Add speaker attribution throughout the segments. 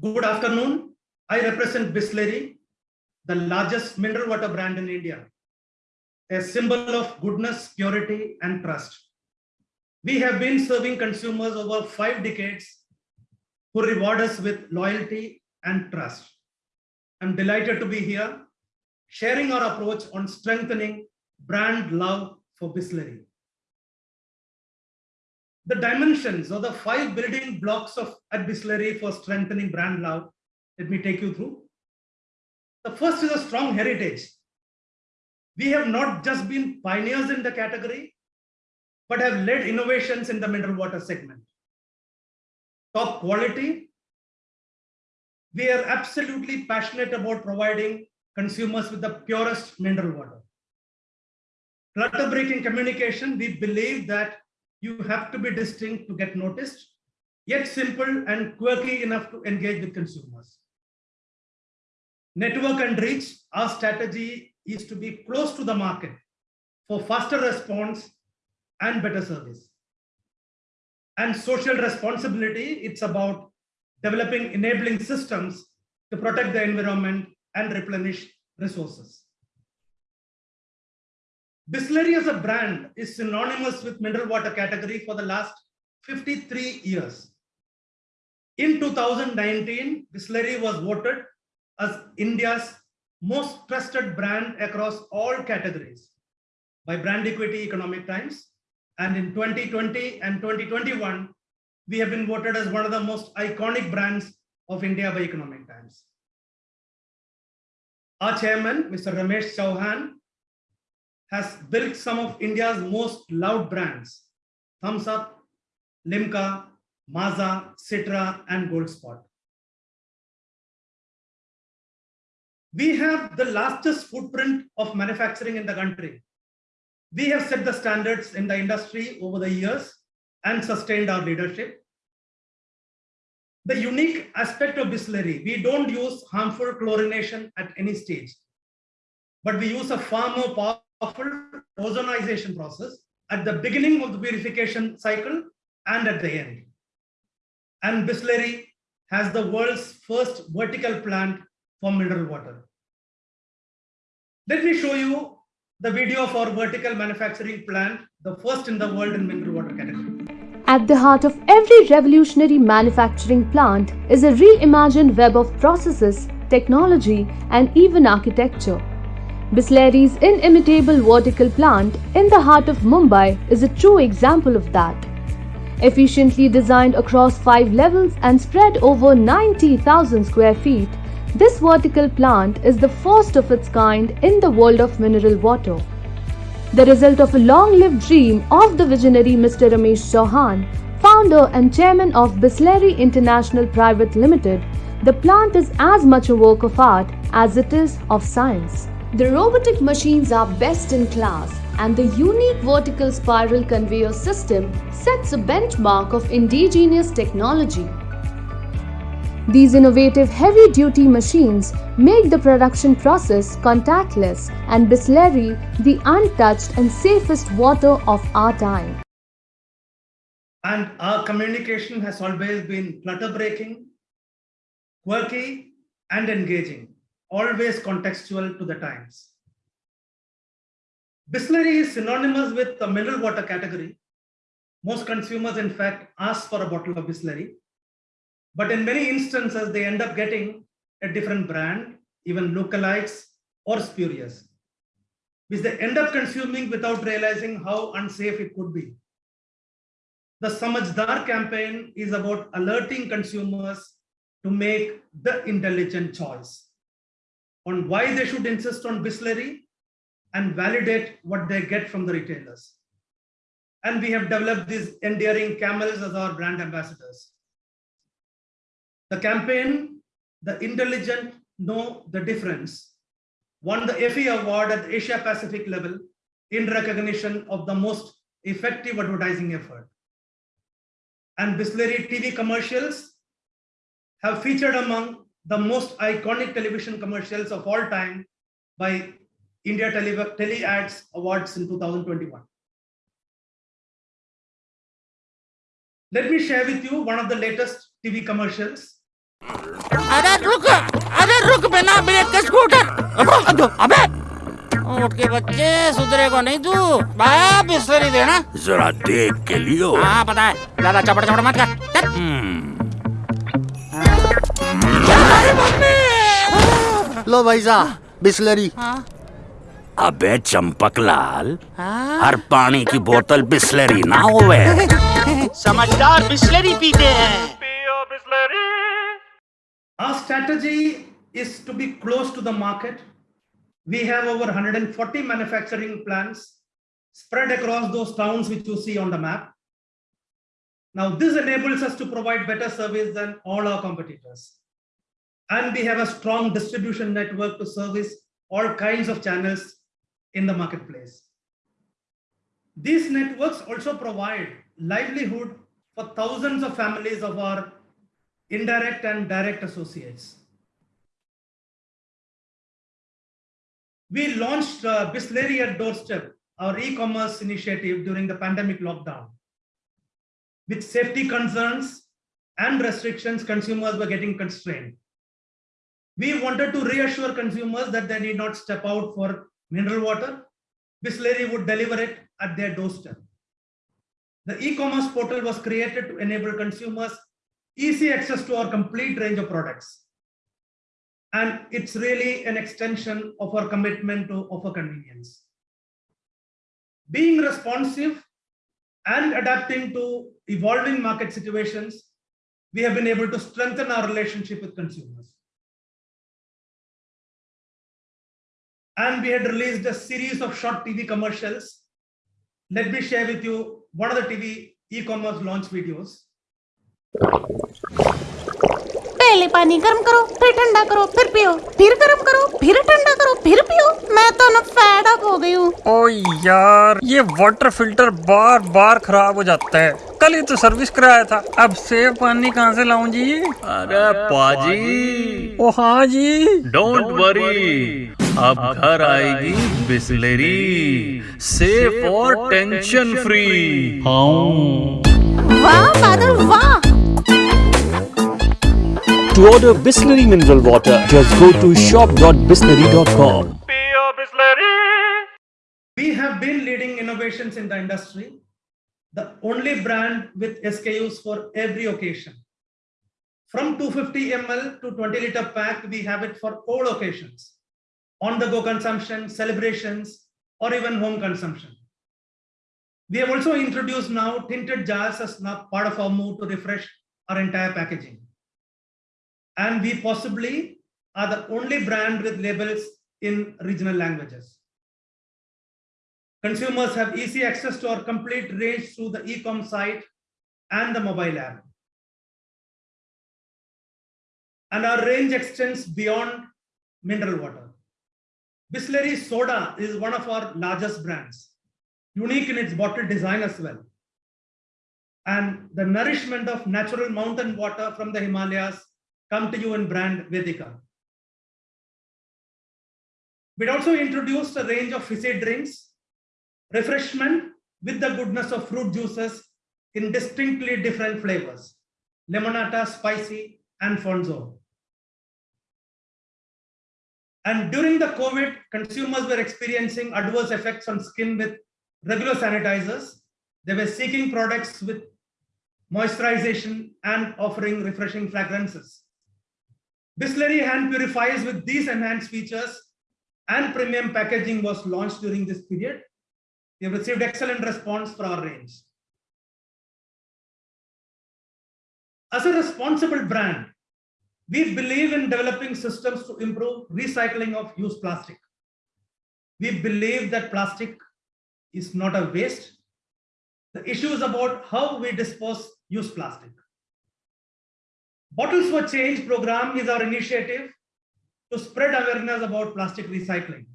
Speaker 1: Good afternoon. I represent Bisleri, the largest mineral water brand in India, a symbol of goodness, purity, and trust. We have been serving consumers over five decades who reward us with loyalty and trust. I'm delighted to be here, sharing our approach on strengthening brand love for Bisleri. The dimensions or the five building blocks of at Bisleri for strengthening brand love, let me take you through. The first is a strong heritage. We have not just been pioneers in the category, but have led innovations in the mineral water segment. Top quality. We are absolutely passionate about providing consumers with the purest mineral water. Clutter breaking communication, we believe that you have to be distinct to get noticed, yet simple and quirky enough to engage with consumers. Network and reach, our strategy is to be close to the market for faster response and better service. And social responsibility, it's about developing enabling systems to protect the environment and replenish resources. Bisleri as a brand is synonymous with mineral water category for the last 53 years. In 2019, Bisleri was voted as India's most trusted brand across all categories by Brand Equity Economic Times. And in 2020 and 2021, we have been voted as one of the most iconic brands of India by Economic Times. Our chairman, Mr. Ramesh Chauhan, has built some of India's most loved brands, Thums Up, Limca, Maaza, Citra, and Gold Spot. We have the largest footprint of manufacturing in the country. We have set the standards in the industry over the years and sustained our leadership. The unique aspect of Bisleri, we don't use harmful chlorination at any stage, but we use a far more powerful ozonization process at the beginning of the purification cycle and at the end. And Bisleri has the world's first vertical plant for mineral water. Let me show you the video of our vertical manufacturing plant, the first in the world in mineral water category.
Speaker 2: At the heart of every revolutionary manufacturing plant is a reimagined web of processes, technology, and even architecture. Bisleri's inimitable vertical plant in the heart of Mumbai is a true example of that. Efficiently designed across five levels and spread over 90,000 square feet, this vertical plant is the first of its kind in the world of mineral water. The result of a long-lived dream of the visionary Mr. Ramesh Chauhan, founder and chairman of Bisleri International Private Limited, the plant is as much a work of art as it is of science. The robotic machines are best in class and the unique vertical spiral conveyor system sets a benchmark of indigenous technology. These innovative heavy-duty machines make the production process contactless and Bisleri the untouched and safest water of our time.
Speaker 1: And our communication has always been clutter breaking, quirky, and engaging always contextual to the times. Bisleri is synonymous with the mineral water category. Most consumers, in fact, ask for a bottle of Bisleri, but in many instances, they end up getting a different brand, even lookalikes or spurious, which they end up consuming without realizing how unsafe it could be. The Samajdar campaign is about alerting consumers to make the intelligent choice on why they should insist on Bisleri and validate what they get from the retailers. And we have developed these endearing camels as our brand ambassadors. The campaign, The Intelligent Know the Difference, won the Effie Award at the Asia Pacific level in recognition of the most effective advertising effort. And Bisleri TV commercials have featured among the most iconic television commercials of all time by India Tele, Tele Ads Awards in 2021. Let me share with you one of the latest TV commercials
Speaker 3: अरे रुक अरे रुक बिना break के scooter अबे अबे उठ के बच्चे सुधरेगा नहीं तू बाया बिस्लरी देना
Speaker 4: जरा देख के लियो
Speaker 3: हाँ पता है ज़्यादा चपड़ चपड़ मत कर
Speaker 5: लो भाई साहब बिस्लरी
Speaker 3: हाँ
Speaker 4: अबे चंपकलाल
Speaker 3: हाँ
Speaker 4: हर पानी की बोतल बिस्लरी ना होवे
Speaker 6: समझदार बिस्लरी पीते हैं
Speaker 1: Our strategy is to be close to the market. We have over 140 manufacturing plants spread across those towns which you see on the map. Now, this enables us to provide better service than all our competitors. And we have a strong distribution network to service all kinds of channels in the marketplace. These networks also provide livelihood for thousands of families of our indirect and direct associates. We launched uh, Bisleri at Doorstep, our e-commerce initiative during the pandemic lockdown. With safety concerns and restrictions, consumers were getting constrained. We wanted to reassure consumers that they need not step out for mineral water. Bisleri would deliver it at their doorstep. The e-commerce portal was created to enable consumers easy access to our complete range of products. And it's really an extension of our commitment to offer convenience. Being responsive and adapting to evolving market situations, we have been able to strengthen our relationship with consumers. And we had released a series of short TV commercials. Let me share with you one of the TV e-commerce launch videos.
Speaker 7: पहले पानी गर्म करो फिर ठंडा करो फिर पियो फिर गर्म करो फिर ठंडा करो फिर पियो मैं तो ना फैड अप हो गई हूँ
Speaker 8: ओ यार ये वाटर फ़िल्टर बार बार खराब हो जाता है कल ही तो सर्विस कराया था अब सेव पानी कहाँ से लाऊं जी
Speaker 9: अरे पाजी
Speaker 8: ओ हाँ जी
Speaker 9: डोंट वरी अब घर आएगी बिस्लरी सेफ़ और टेंशन फ्री
Speaker 7: वाह वाह
Speaker 10: To order Bisleri mineral water, just go to shop.bisleri.com.
Speaker 1: We have been leading innovations in the industry, the only brand with SKUs for every occasion. From 250 ml to 20 liter pack, we have it for all occasions, on the go consumption, celebrations, or even home consumption. We have also introduced now tinted jars as part of our move to refresh our entire packaging. And we possibly are the only brand with labels in regional languages. Consumers have easy access to our complete range through the e-com site and the mobile app. And our range extends beyond mineral water. Bisleri Soda is one of our largest brands, unique in its bottle design as well. And the nourishment of natural mountain water from the Himalayas come to you in brand Vedika. We'd also introduced a range of fizzy drinks, refreshment with the goodness of fruit juices in distinctly different flavors, Limonata, Spyci, and fonzo. And during the COVID, consumers were experiencing adverse effects on skin with regular sanitizers. They were seeking products with moisturization and offering refreshing fragrances. Bisleri hand purifiers with these enhanced features and premium packaging was launched during this period. We have received excellent response for our range. As a responsible brand, we believe in developing systems to improve recycling of used plastic. We believe that plastic is not a waste. The issue is about how we dispose used plastic. Bottles for Change program is our initiative to spread awareness about plastic recycling.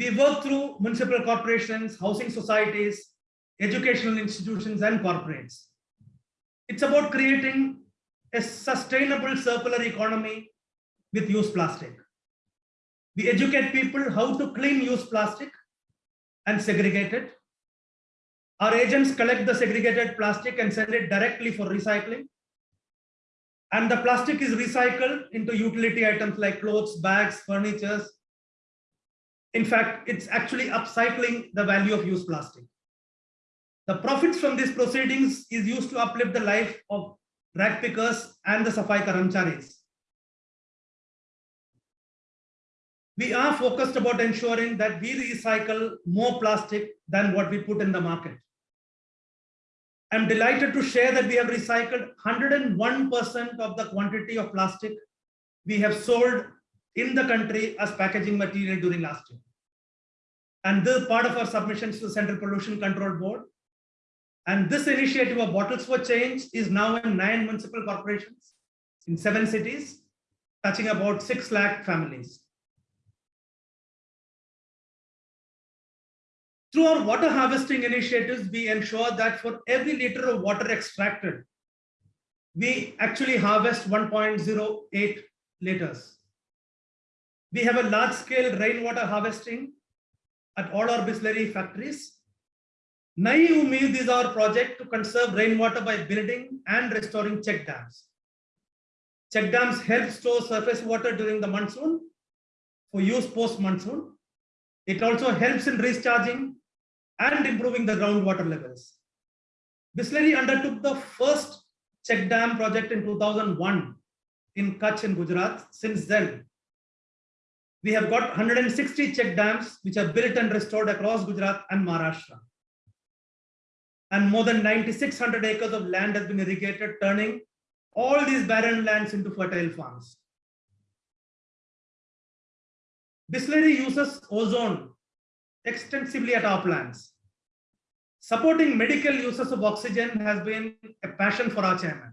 Speaker 1: We work through municipal corporations, housing societies, educational institutions, and corporates. It's about creating a sustainable circular economy with used plastic. We educate people how to clean used plastic and segregate it. Our agents collect the segregated plastic and send it directly for recycling. And the plastic is recycled into utility items like clothes, bags, furnitures. In fact, it's actually upcycling the value of used plastic. The profits from these proceedings is used to uplift the life of rag pickers and the Safai Karamcharis. We are focused about ensuring that we recycle more plastic than what we put in the market. I'm delighted to share that we have recycled 101% of the quantity of plastic we have sold in the country as packaging material during last year. And this part of our submissions to the Central Pollution Control Board. And this initiative of Bottles for Change is now in nine municipal corporations in seven cities, touching about 6 lakh families. Through our water harvesting initiatives, we ensure that for every liter of water extracted, we actually harvest 1.08 liters. We have a large scale rainwater harvesting at all our Bisleri factories. Nai Umeed is our project to conserve rainwater by building and restoring check dams. Check dams help store surface water during the monsoon for use post monsoon. It also helps in recharging and improving the groundwater levels. Bisleri undertook the first check dam project in 2001 in Kutch in Gujarat. Since then, we have got 160 check dams which are built and restored across Gujarat and Maharashtra. And more than 9,600 acres of land has been irrigated, turning all these barren lands into fertile farms. Bisleri uses ozone extensively at our plants. Supporting medical uses of oxygen has been a passion for our chairman.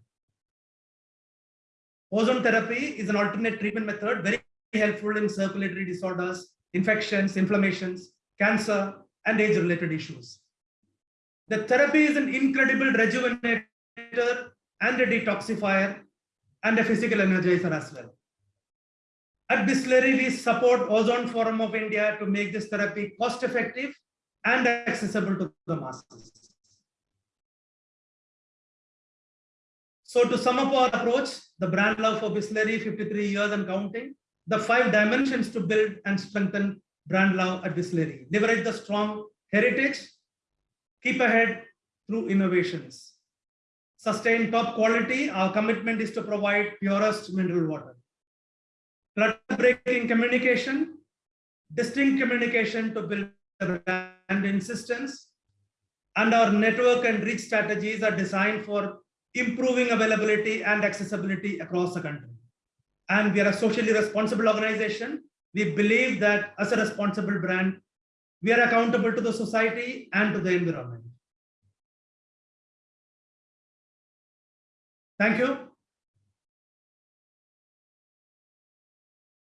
Speaker 1: Ozone therapy is an alternate treatment method, very helpful in circulatory disorders, infections, inflammations, cancer, and age-related issues. The therapy is an incredible rejuvenator and a detoxifier and a physical energizer as well. At Bisleri, we support Ozone Forum of India to make this therapy cost effective and accessible to the masses. So to sum up our approach, the brand love for Bisleri, 53 years and counting, the five dimensions to build and strengthen brand love at Bisleri. Leverage the strong heritage, keep ahead through innovations. Sustain top quality, our commitment is to provide purest mineral water clutter-breaking communication, distinct communication to build brand insistence, and our network and reach strategies are designed for improving availability and accessibility across the country. And we are a socially responsible organization. We believe that as a responsible brand, we are accountable to the society and to the environment. Thank you.